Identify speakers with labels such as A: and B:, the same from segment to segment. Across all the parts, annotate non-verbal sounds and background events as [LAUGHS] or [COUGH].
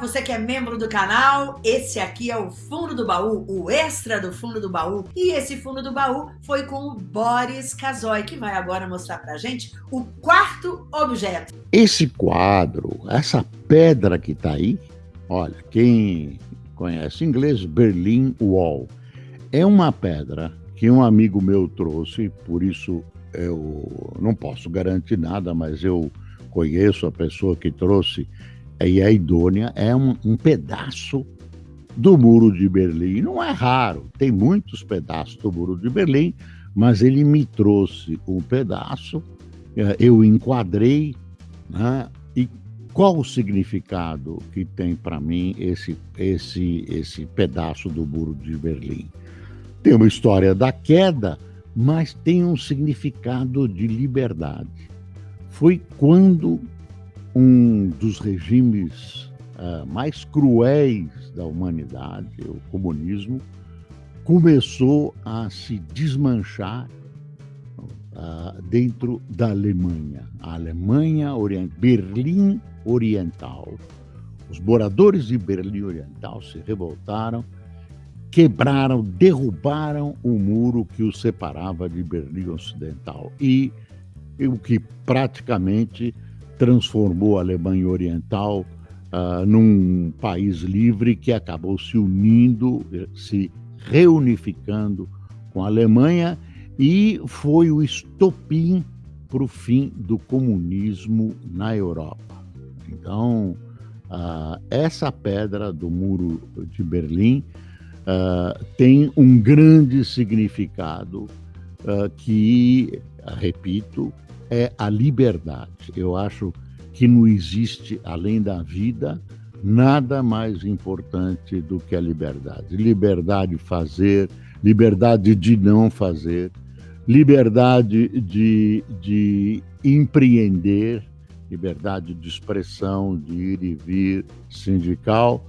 A: Você que é membro do canal, esse aqui é o Fundo do Baú, o extra do Fundo do Baú. E esse Fundo do Baú foi com o Boris Casoy, que vai agora mostrar pra gente o quarto objeto.
B: Esse quadro, essa pedra que tá aí, olha, quem conhece inglês, Berlin Wall, é uma pedra que um amigo meu trouxe, por isso eu não posso garantir nada, mas eu conheço a pessoa que trouxe e a idônea é um, um pedaço do Muro de Berlim. Não é raro, tem muitos pedaços do Muro de Berlim, mas ele me trouxe um pedaço, eh, eu enquadrei, né? e qual o significado que tem para mim esse, esse, esse pedaço do Muro de Berlim? Tem uma história da queda, mas tem um significado de liberdade. Foi quando um dos regimes uh, mais cruéis da humanidade, o comunismo, começou a se desmanchar uh, dentro da Alemanha. A Alemanha, Orient... Berlim Oriental. Os moradores de Berlim Oriental se revoltaram, quebraram, derrubaram o muro que os separava de Berlim Ocidental e o que praticamente transformou a Alemanha Oriental uh, num país livre que acabou se unindo, se reunificando com a Alemanha e foi o estopim para o fim do comunismo na Europa. Então, uh, essa pedra do Muro de Berlim uh, tem um grande significado que, repito, é a liberdade. Eu acho que não existe, além da vida, nada mais importante do que a liberdade. Liberdade de fazer, liberdade de não fazer, liberdade de, de empreender, liberdade de expressão, de ir e vir sindical.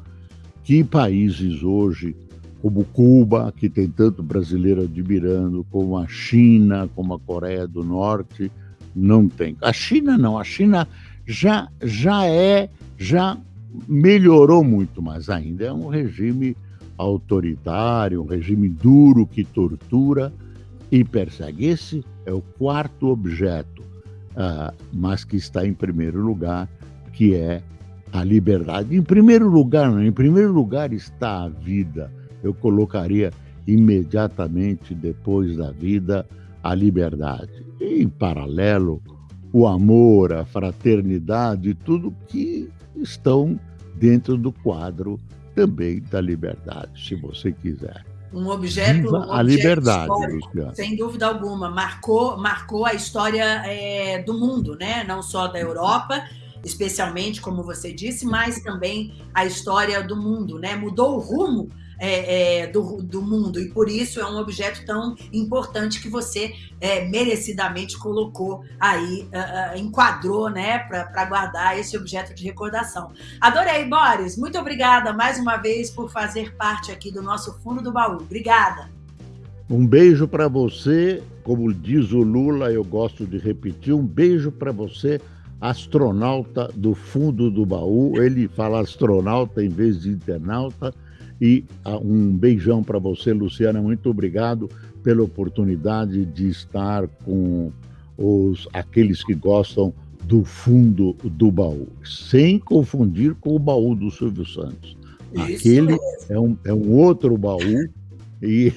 B: Que países hoje, como Cuba, que tem tanto brasileiro admirando, como a China, como a Coreia do Norte, não tem. A China não, a China já, já é, já melhorou muito, mas ainda é um regime autoritário, um regime duro que tortura e persegue. Esse é o quarto objeto, uh, mas que está em primeiro lugar, que é a liberdade. Em primeiro lugar, não, em primeiro lugar está a vida. Eu colocaria imediatamente depois da vida a liberdade. E, em paralelo, o amor, a fraternidade, tudo que estão dentro do quadro também da liberdade, se você quiser.
A: Um objeto, um
B: a liberdade, Luciano.
A: sem dúvida alguma, marcou, marcou a história é, do mundo, né? Não só da Europa, especialmente, como você disse, mas também a história do mundo, né? Mudou o rumo é, é, do, do, mundo e por isso é um objeto tão importante que você é, merecidamente colocou aí, uh, uh, enquadrou, né, para guardar esse objeto de recordação. Adorei, Boris. Muito obrigada mais uma vez por fazer parte aqui do nosso fundo do baú. Obrigada.
B: Um beijo para você, como diz o Lula, eu gosto de repetir, um beijo para você, astronauta do fundo do baú. Ele fala astronauta em vez de internauta. E ah, um beijão para você, Luciana. Muito obrigado pela oportunidade de estar com os, aqueles que gostam do fundo do baú, sem confundir com o baú do Silvio Santos. Isso Aquele é um, é um outro baú e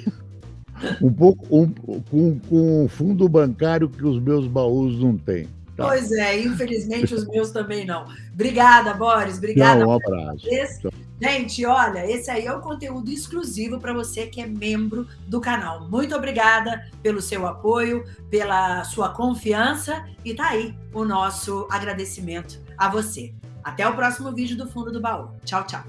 B: [LAUGHS] um pouco um, com, com um fundo bancário que os meus baús não têm.
A: Tá. Pois é, infelizmente os meus também não. Obrigada, Boris. Obrigada.
B: Tchau, um abraço.
A: Gente, olha, esse aí é o conteúdo exclusivo para você que é membro do canal. Muito obrigada pelo seu apoio, pela sua confiança e tá aí o nosso agradecimento a você. Até o próximo vídeo do Fundo do Baú. Tchau, tchau.